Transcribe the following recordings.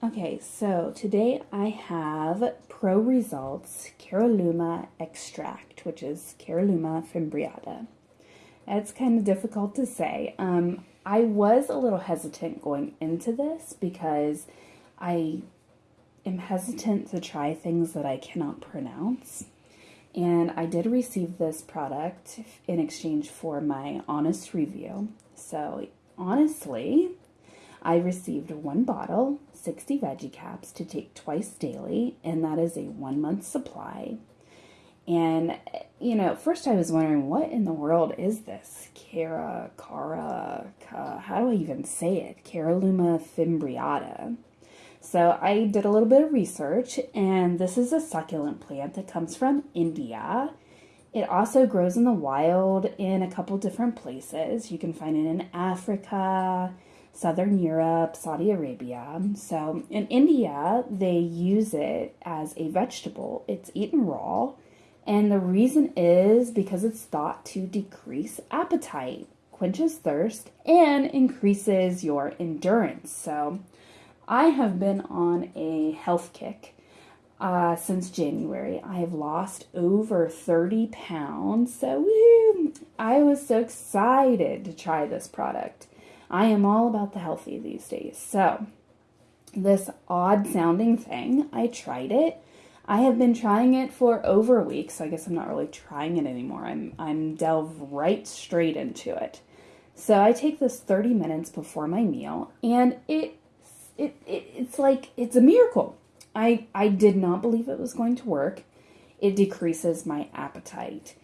Okay, so today I have Pro Results Caralluma Extract, which is Caralluma fimbriata. It's kind of difficult to say. Um, I was a little hesitant going into this because I am hesitant to try things that I cannot pronounce. And I did receive this product in exchange for my honest review. So, honestly, I received one bottle, 60 veggie caps to take twice daily, and that is a one month supply. And, you know, first I was wondering, what in the world is this? Cara, Cara, how do I even say it? Caralluma fimbriata. So I did a little bit of research, and this is a succulent plant that comes from India. It also grows in the wild in a couple different places. You can find it in Africa, Southern Europe, Saudi Arabia. So in India, they use it as a vegetable. It's eaten raw. And the reason is because it's thought to decrease appetite, quenches thirst, and increases your endurance. So I have been on a health kick uh, since January. I have lost over 30 pounds. So woo, I was so excited to try this product. I am all about the healthy these days. So, this odd sounding thing, I tried it. I have been trying it for over a week, so I guess I'm not really trying it anymore. I'm I'm delve right straight into it. So I take this 30 minutes before my meal, and it it, it it's like it's a miracle. I I did not believe it was going to work. It decreases my appetite.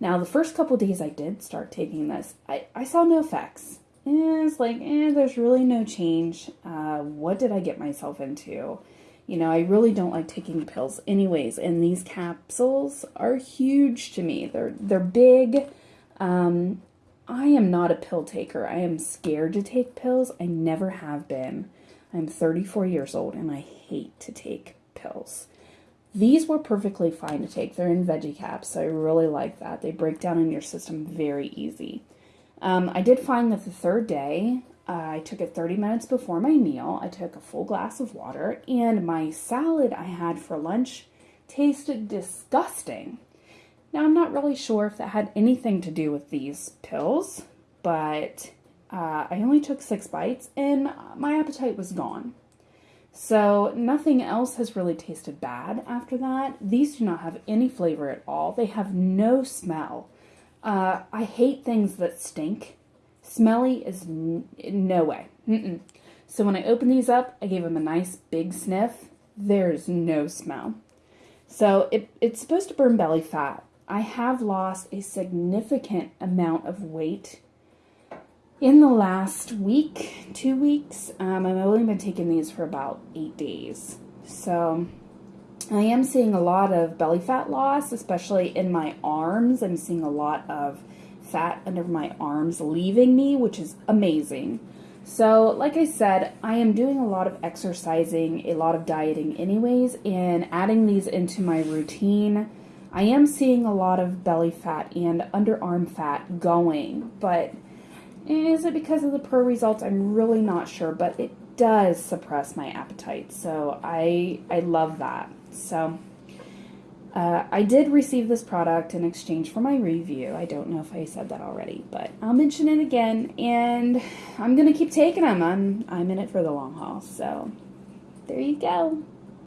Now, the first couple days I did start taking this, I, I saw no effects it's like, eh, there's really no change. Uh, what did I get myself into? You know, I really don't like taking pills anyways, and these capsules are huge to me. They're they're big. Um, I am not a pill taker. I am scared to take pills. I never have been. I'm 34 years old and I hate to take pills. These were perfectly fine to take. They're in veggie caps, so I really like that. They break down in your system very easy. Um, I did find that the third day, uh, I took it 30 minutes before my meal. I took a full glass of water, and my salad I had for lunch tasted disgusting. Now, I'm not really sure if that had anything to do with these pills, but uh, I only took six bites and my appetite was gone. So, nothing else has really tasted bad after that. These do not have any flavor at all, they have no smell. Uh, I hate things that stink. Smelly is no way. Mm-mm. So when I open these up, I gave them a nice big sniff. There's no smell. So it, it's supposed to burn belly fat. I have lost a significant amount of weight in the last week, two weeks. Um, I've only been taking these for about eight days. So I am seeing a lot of belly fat loss, especially in my arms. I'm seeing a lot of fat under my arms leaving me, which is amazing. So, like I said, I am doing a lot of exercising, a lot of dieting, anyways, and adding these into my routine. I am seeing a lot of belly fat and underarm fat going, but is it because of the pro results? I'm really not sure, but it does suppress my appetite. So I I love that. So uh, I did receive this product in exchange for my review. I don't know if I said that already, but I'll mention it again. And I'm gonna keep taking them. I'm I'm in it for the long haul. So there you go.